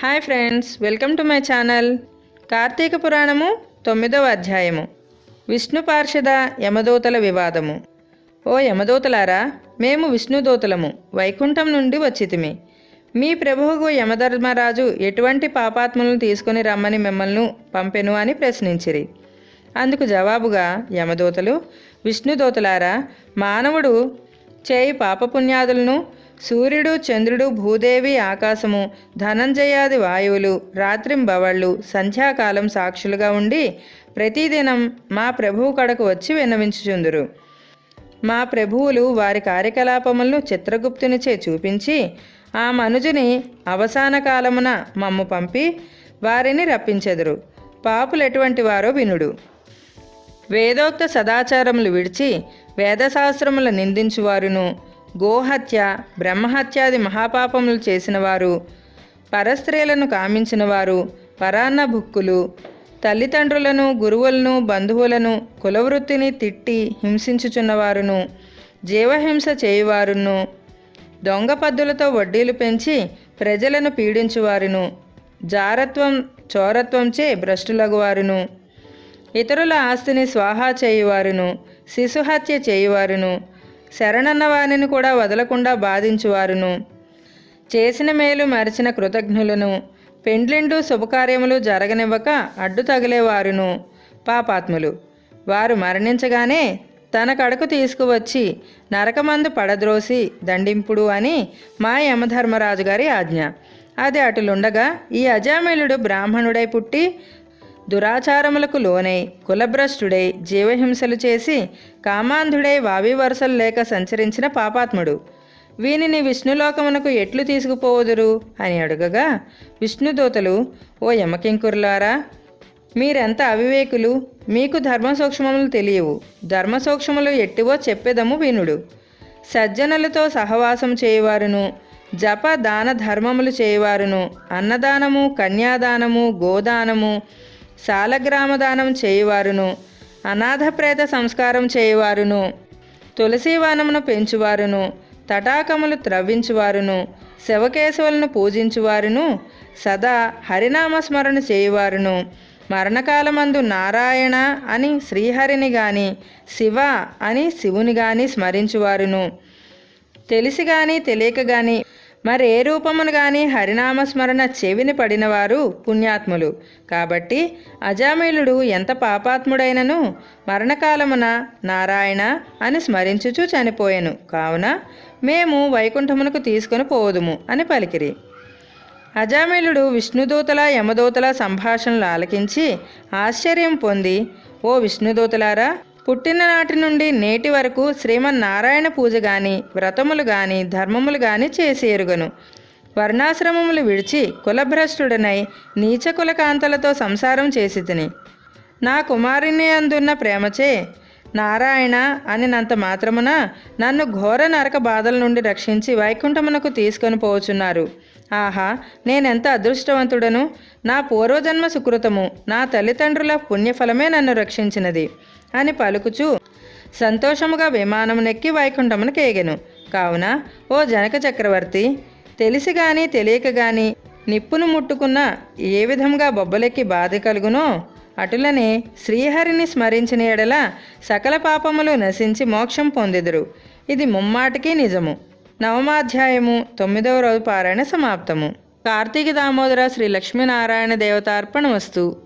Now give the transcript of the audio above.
Hi friends welcome to my channel. Karthika పురాణము తొమ్మిదవ అధ్యాయము. విష్ణు పార్షద యమదూతల వివాదము. ఓ యమదూతలారా మేము విష్ణుదూతలము వైకుంఠం నుండి వచ్చితిమి. మీ ప్రభువుకు యమధర్మరాజు ఎటువంటి పాపాత్ములను తీసుకొని రమ్మని మిమ్మల్ని పంపెను అని ప్రశ్నించిరి. అందుకు జవాబుగా యమదూతలు విష్ణుదూతలారా మానవుడు చేయి పాపపుణ్యాదులను సూర్యుడు చంద్రుడు భూదేవి ఆకాశము ధనంజయాది వాయువులు రాత్రింబవళ్ళు సంధ్యాకాలం సాక్షులుగా ఉండి ప్రతిదినం మా ప్రభువు కడకు వచ్చి విన్నవించుచుందురు. మా ప్రభువులు వారి కార్యకలాపములను చిత్రగుప్తునిచే చూపించి ఆ మనుజుని అవసాన కాలమున మమ్ము పంపి వారిని రప్పించెదరు. పాపులు ఎటువంటి వారో వినుడు. వేదోక్త సదాచారములు విడిచి వేదశాస్త్రములు నిందించువారును. గోహత్య బ్రహ్మహత్యాది మహాపాపములు చేసిన వారు పరస్త్రీలను కామించిన వారు పరాన్న భుక్కులు తల్లిదండ్రులను గురువులను బంధువులను కులవృత్తిని తిట్టి హింసించుచున్నవారును జీవహింస చేయువారును దొంగ పద్దులతో వడ్డీలు పెంచి ప్రజలను పీడించువారును జారత్వం చోరత్వంచే భ్రష్టులగువారును ఇతరుల ఆస్తిని స్వాహా చేయువారును శిశుహత్య చేయువారును శరణన్న వారిని కూడా వదలకుండా బాధించువారును. చేసిన మేలు మరిచిన కృతజ్ఞులను. పెండ్లిండు శుభకార్యములు జరగనివ్వక అడ్డు తగిలేవారును పాపాత్ములు. వారు మరణించగానే తన కడకు తీసుకువచ్చి నరకమందు పడద్రోసి దండింపుడు అని మా యమధర్మరాజు గారి ఆజ్ఞ. అది అటులుండగా ఈ అజామిలుడు బ్రాహ్మణుడై పుట్టి దురాచారములకు లోనై కులభ్రష్టుడై జీవహింసలు చేసి కామాంధుడై వావి వరుసలు లేక సంచరించిన పాపాత్ముడు. వీనిని విష్ణులోకమునకు ఎట్లు తీసుకుపోవుదురు? అని అడుగగా విష్ణుదూతలు ఓ యమకింకురులారా మీరెంత అవివేకులు? మీకు ధర్మ సూక్ష్మములు తెలియవు. ధర్మ సూక్ష్మములు ఎట్టివో చెప్పేదము వినుడు. సజ్జనులతో సహవాసం చేయవారును జప దాన ధర్మములు చేయవారును అన్నదానము కన్యాదానము గోదానము సాలగ్రామదానం చేయువారును అనాథప్రేత సంస్కారం చేయువారును తులసీవనమును పెంచువారును తటాకములు త్రవ్వించువారును శవకేశవులను పూజించువారును సదా హరినామస్మరణ చేయువారును. మరణకాలమందు నారాయణ అని శ్రీహరిని గాని శివ అని శివుని గాని స్మరించువారును. తెలిసి గాని తెలియక గాని మరే రూపమును గాని హరినామస్మరణ చెవిని పడినవారు పుణ్యాత్ములు. కాబట్టి అజామిలుడు ఎంత పాపాత్ముడైనను మరణకాలమున నారాయణ అని స్మరించుచు చనిపోయెను. కావున మేము వైకుంఠమునకు తీసుకొని పోదుము అని పలికిరి. అజామిలుడు విష్ణుదూతల యమదూతల సంభాషణలు ఆలకించి ఆశ్చర్యం పొంది ఓ విష్ణుదూతలారా పుట్టిన నాటి నుండి నేటి వరకు శ్రీమన్నారాయణ పూజ గాని వ్రతములు గాని ధర్మములు గాని చేసి ఎరుగను. వర్ణాశ్రమములు విడిచి కులభ్రష్టుడనై నీచ కులకాంతలతో సంసారం చేసి తిని. నా కుమారుని అందున్న ప్రేమచే నారాయణ అనినంత మాత్రమున నన్ను ఘోర నరక బాధల నుండి రక్షించి వైకుంఠమునకు తీసుకొని పోచున్నారు. ఆహా నేనెంత అదృష్టవంతుడను? నా పూర్వజన్మ సుకృతము నా తల్లిదండ్రుల పుణ్యఫలమే నన్ను రక్షించినది. అని పలుకుచూ సంతోషముగా విమానమునెక్కి వైకుంఠమునకు కేగెను. కావున ఓ జనక చక్రవర్తి తెలిసి గాని తెలియక గాని నిప్పును ముట్టుకున్న ఏ విధంగా బొబ్బలెక్కి బాధ కలుగునో అటులనే శ్రీహరిని స్మరించిన ఎడల సకల పాపములు నశించి మోక్షం పొందెదురు. ఇది ముమ్మాటికి నిజము. నవమాధ్యాయము తొమ్మిదవ రోజు పారాయణ సమాప్తము. కార్తీక దామోదర శ్రీ లక్ష్మీనారాయణ దేవతార్పణ వస్తు